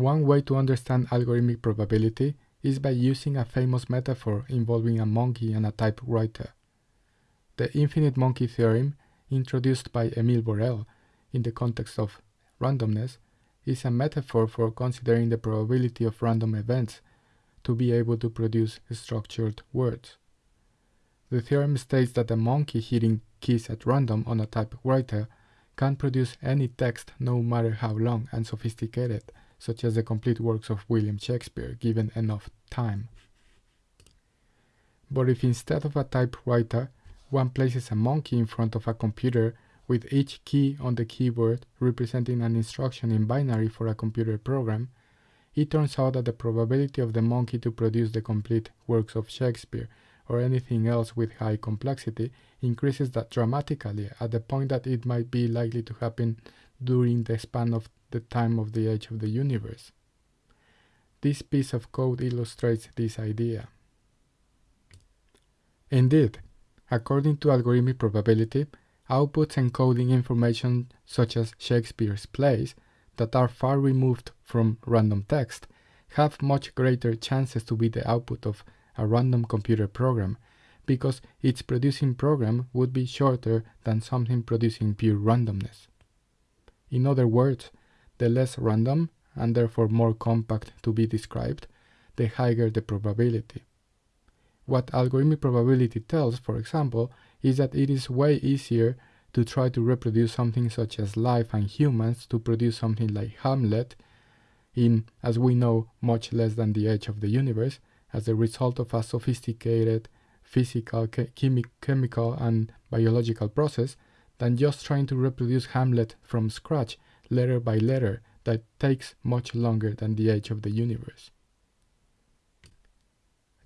One way to understand algorithmic probability is by using a famous metaphor involving a monkey and a typewriter. The infinite monkey theorem, introduced by Emile Borel in the context of randomness, is a metaphor for considering the probability of random events to be able to produce structured words. The theorem states that a monkey hitting keys at random on a typewriter can produce any text no matter how long and sophisticated, such as the complete works of William Shakespeare, given enough time. But if instead of a typewriter, one places a monkey in front of a computer with each key on the keyboard representing an instruction in binary for a computer program, it turns out that the probability of the monkey to produce the complete works of Shakespeare or anything else with high complexity increases that dramatically at the point that it might be likely to happen during the span of the time of the age of the universe. This piece of code illustrates this idea. Indeed, according to algorithmic probability, outputs encoding information such as Shakespeare's plays that are far removed from random text have much greater chances to be the output of a random computer program because its producing program would be shorter than something producing pure randomness. In other words, the less random, and therefore more compact to be described, the higher the probability. What algorithmic probability tells, for example, is that it is way easier to try to reproduce something such as life and humans to produce something like Hamlet in, as we know, much less than the age of the universe, as a result of a sophisticated physical, chemi chemical, and biological process than just trying to reproduce Hamlet from scratch letter by letter that takes much longer than the age of the universe.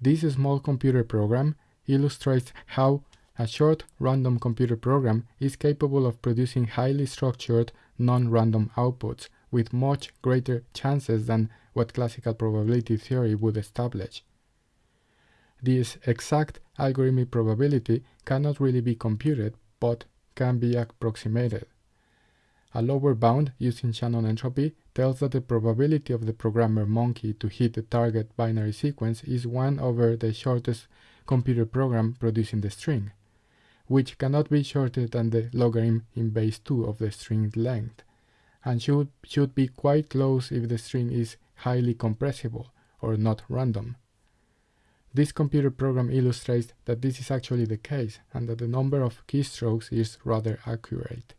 This small computer program illustrates how a short random computer program is capable of producing highly structured non-random outputs with much greater chances than what classical probability theory would establish. This exact algorithmic probability cannot really be computed, but can be approximated. A lower bound using Shannon entropy tells that the probability of the programmer monkey to hit the target binary sequence is 1 over the shortest computer program producing the string, which cannot be shorter than the logarithm in base 2 of the string length, and should, should be quite close if the string is highly compressible or not random. This computer program illustrates that this is actually the case and that the number of keystrokes is rather accurate.